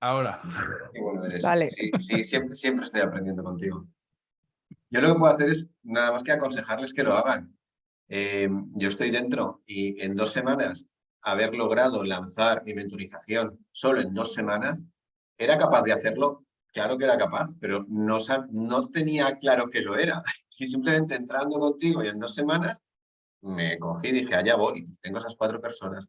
Ahora. Qué bueno eres. Vale. Sí, sí, siempre, siempre estoy aprendiendo contigo. Yo lo que puedo hacer es nada más que aconsejarles que lo hagan. Eh, yo estoy dentro y en dos semanas haber logrado lanzar mi mentorización solo en dos semanas, ¿era capaz de hacerlo? Claro que era capaz, pero no, sab- no tenía claro que lo era. Y simplemente entrando contigo y en dos semanas me cogí y dije, allá voy, tengo esas cuatro personas.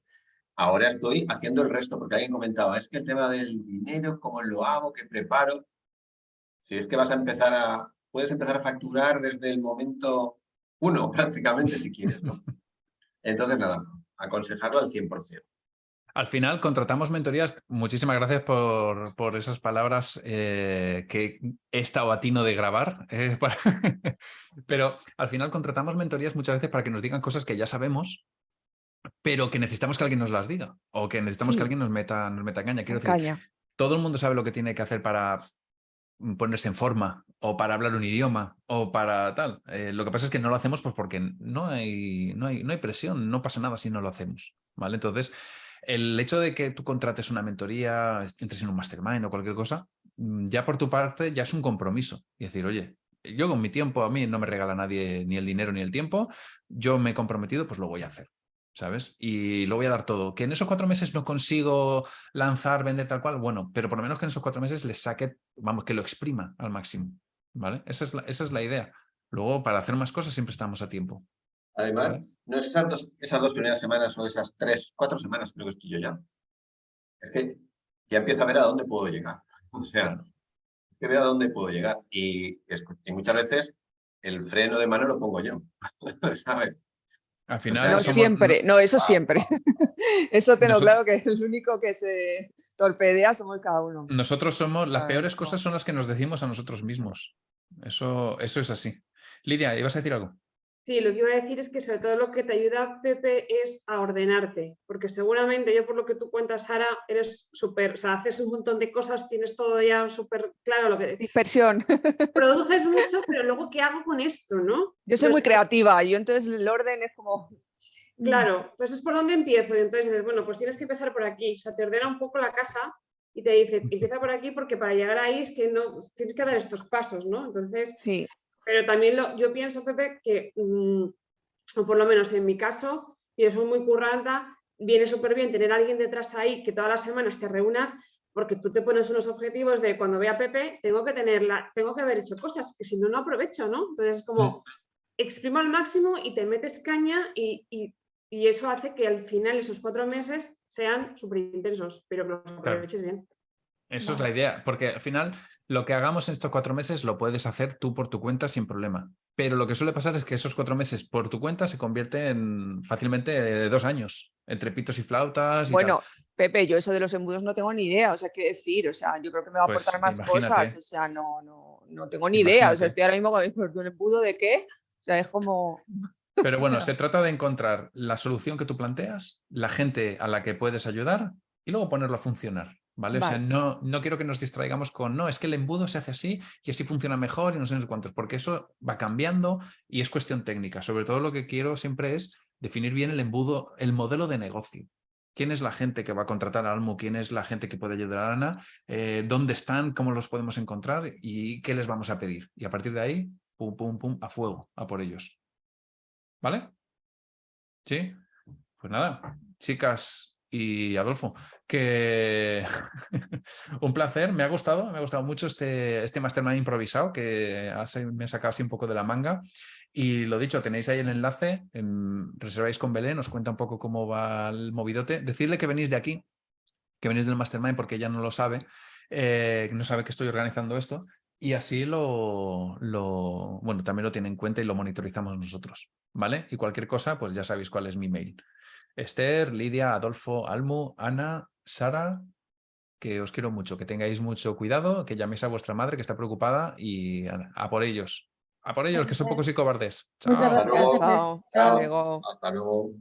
Ahora estoy haciendo el resto, porque alguien comentaba, es que el tema del dinero, cómo lo hago, qué preparo. Si es que vas a empezar a, puedes empezar a facturar desde el momento uno, prácticamente, si quieres, ¿no? Entonces, nada, aconsejarlo al 100%. Al final contratamos mentorías. Muchísimas gracias por, por esas palabras eh, que he estado a tino de grabar. eh, para- Pero al final contratamos mentorías muchas veces para que nos digan cosas que ya sabemos, pero que necesitamos que alguien nos las diga o que necesitamos Sí. que alguien nos meta, nos meta caña. Quiero decir, Caña. todo el mundo sabe lo que tiene que hacer para mm, ponerse en forma o para hablar un idioma o para tal. Eh, lo que pasa es que no lo hacemos pues porque no hay, no, hay, no hay presión, no pasa nada si no lo hacemos. ¿vale? Entonces, el hecho de que tú contrates una mentoría, entres en un mastermind o cualquier cosa, mm, ya por tu parte ya es un compromiso. Y decir, oye, yo con mi tiempo, a mí no me regala nadie ni el dinero ni el tiempo, yo me he comprometido, pues lo voy a hacer. ¿Sabes? Y lo voy a dar todo. Que en esos cuatro meses no consigo lanzar, vender tal cual, bueno, pero por lo menos que en esos cuatro meses le saque, vamos, que lo exprima al máximo, ¿vale? Esa es la, esa es la idea. Luego, para hacer más cosas siempre estamos a tiempo. Además, Vale. no es esas dos, esas dos primeras semanas o esas tres, cuatro semanas creo que estoy yo ya. Es que ya empiezo a ver a dónde puedo llegar. O sea, que veo a dónde puedo llegar. Y, y muchas veces el freno de mano lo pongo yo. ¿Sabes? Al sea, final, No somos- siempre, no, eso Ah, siempre. Eso tengo Nosotros- claro que el único que se torpedea somos cada uno. Nosotros somos, las Ah, peores eso. cosas son las que nos decimos a nosotros mismos. Eso, eso es así. Lidia, ¿ibas a decir algo? Sí, lo que iba a decir es que sobre todo lo que te ayuda, Pepe, es a ordenarte, porque seguramente yo por lo que tú cuentas, Sara, eres súper, o sea, haces un montón de cosas, tienes todo ya súper claro lo que Dispersión. produces mucho, pero luego ¿qué hago con esto, no? Yo soy muy creativa, yo entonces el orden es como... Claro, entonces es por dónde empiezo y entonces dices, bueno, pues tienes que empezar por aquí, o sea, te ordena un poco la casa y te dice, empieza por aquí porque para llegar ahí es que no, tienes que dar estos pasos, ¿no? Entonces, Sí, Pero también lo- yo pienso, Pepe, que, mm, o por lo menos en mi caso, yo soy muy curranta, viene súper bien tener a alguien detrás ahí que todas las semanas te reúnas, porque tú te pones unos objetivos de cuando vea a Pepe, tengo que tenerla, tengo que haber hecho cosas, que si no, no aprovecho, ¿no? Entonces es como, exprimo al máximo y te metes caña y, y- y eso hace que al final esos cuatro meses sean súper intensos, pero que los aproveches bien. Eso es la idea, porque al final lo que hagamos en estos cuatro meses lo puedes hacer tú por tu cuenta sin problema. Pero lo que suele pasar es que esos cuatro meses por tu cuenta se convierten fácilmente eh, dos años, entre pitos y flautas y bueno, tal. Pepe, yo eso de los embudos no tengo ni idea, o sea, qué decir, o sea, yo creo que me va a Pues aportar más imagínate. cosas, o sea, no, no, no tengo ni idea, o sea, estoy ahora mismo con ¿pero un embudo de qué? O sea, es como... Pero bueno, se trata de encontrar la solución que tú planteas, la gente a la que puedes ayudar y luego ponerlo a funcionar. ¿Vale? O sea, no, no quiero que nos distraigamos con, no, es que el embudo se hace así y así funciona mejor y no sé, no sé cuántos, porque eso va cambiando y es cuestión técnica. Sobre todo lo que quiero siempre es definir bien el embudo, el modelo de negocio. ¿Quién es la gente que va a contratar a Almu? ¿Quién es la gente que puede ayudar a Ana? Eh, ¿Dónde están? ¿Cómo los podemos encontrar? ¿Y qué les vamos a pedir? Y a partir de ahí, pum, pum, pum, a fuego, a por ellos. ¿Vale? ¿Sí? Pues nada, chicas y Adolfo, que un placer, me ha gustado, me ha gustado mucho este, este mastermind improvisado que me ha sacado así un poco de la manga. Y lo dicho, tenéis ahí el enlace, en, reserváis con Belén, os cuenta un poco cómo va el movidote. Decirle que venís de aquí, que venís del mastermind porque ella no lo sabe, eh, no sabe que estoy organizando esto. Y así lo, lo, bueno, también lo tiene en cuenta y lo monitorizamos nosotros, ¿vale? Y cualquier cosa, pues ya sabéis cuál es mi mail. Esther, Lidia, Adolfo, Almu, Ana, Sara, que os quiero mucho, que tengáis mucho cuidado, que llaméis a vuestra madre que está preocupada y a, a por ellos. A por ellos, que son pocos y cobardes. Chao. gracias. luego. Chao, hasta Chao. luego. Hasta luego.